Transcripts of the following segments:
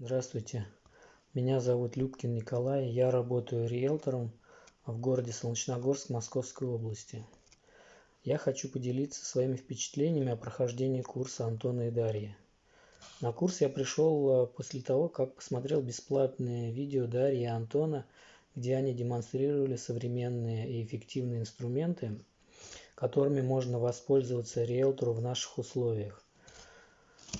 Здравствуйте, меня зовут Любкин Николай, я работаю риэлтором в городе Солнечногорск Московской области. Я хочу поделиться своими впечатлениями о прохождении курса Антона и Дарьи. На курс я пришел э, после того, как посмотрел бесплатные видео Дарьи и Антона, где они демонстрировали современные и эффективные инструменты, которыми можно воспользоваться риэлтору в наших условиях.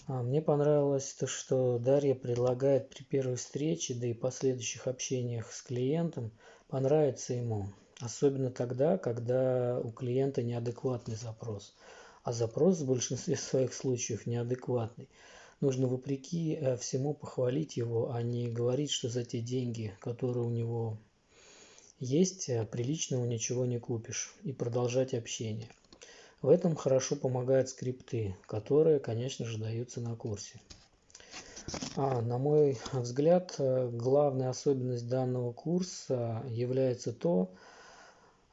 А, мне понравилось то, что Дарья предлагает при первой встрече, да и последующих общениях с клиентом, понравится ему. Особенно тогда, когда у клиента неадекватный запрос. А запрос в большинстве своих случаев неадекватный. Нужно вопреки э, всему похвалить его, а не говорить, что за те деньги, которые у него есть, э, приличного ничего не купишь. И продолжать общение. В этом хорошо помогают скрипты, которые, конечно же, даются на курсе. А, на мой взгляд, э, главная особенность данного курса является то,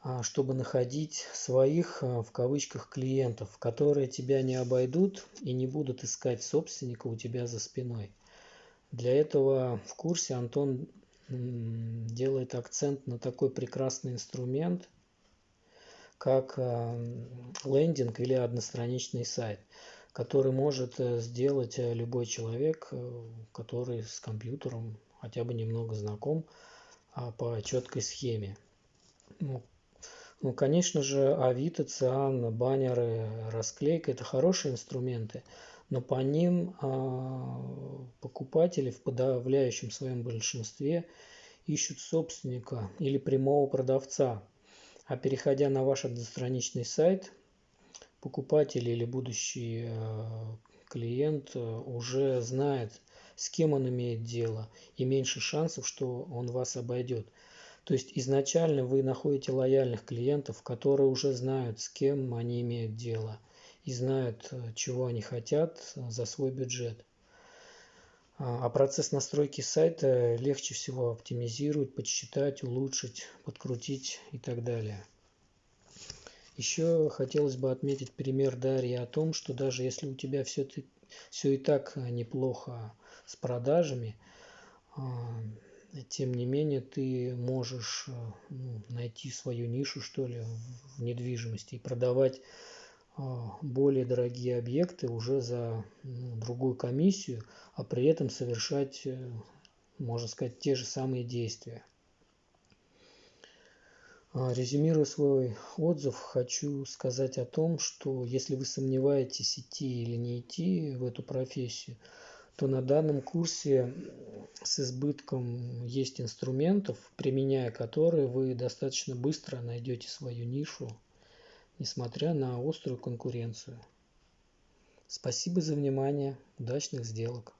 а, чтобы находить своих, э, в кавычках, клиентов, которые тебя не обойдут и не будут искать собственника у тебя за спиной. Для этого в курсе Антон делает акцент на такой прекрасный инструмент, как э, лендинг или одностраничный сайт, который может э, сделать э, любой человек, который с компьютером хотя бы немного знаком а, по четкой схеме. Ну, ну, конечно же, Авито, Циан, баннеры, расклейка – это хорошие инструменты, но по ним а, покупатели в подавляющем своем большинстве ищут собственника или прямого продавца, а переходя на ваш одностраничный сайт, покупатель или будущий э, клиент э, уже знает, с кем он имеет дело, и меньше шансов, что он вас обойдет. То есть изначально вы находите лояльных клиентов, которые уже знают, с кем они имеют дело, и знают, э, чего они хотят за свой бюджет. А, а процесс настройки сайта легче всего оптимизировать, подсчитать, улучшить, подкрутить и так далее. Еще хотелось бы отметить пример Дарьи о том, что даже если у тебя все, все и так неплохо с продажами, а, тем не менее ты можешь ну, найти свою нишу что ли в недвижимости и продавать более дорогие объекты уже за другую комиссию, а при этом совершать, э, можно сказать, те же самые действия. А, резюмируя свой отзыв, хочу сказать о том, что если вы сомневаетесь, идти или не идти в эту профессию, то на данном курсе с избытком есть инструментов, применяя которые вы достаточно быстро найдете свою нишу несмотря на острую конкуренцию. Спасибо за внимание. Удачных сделок!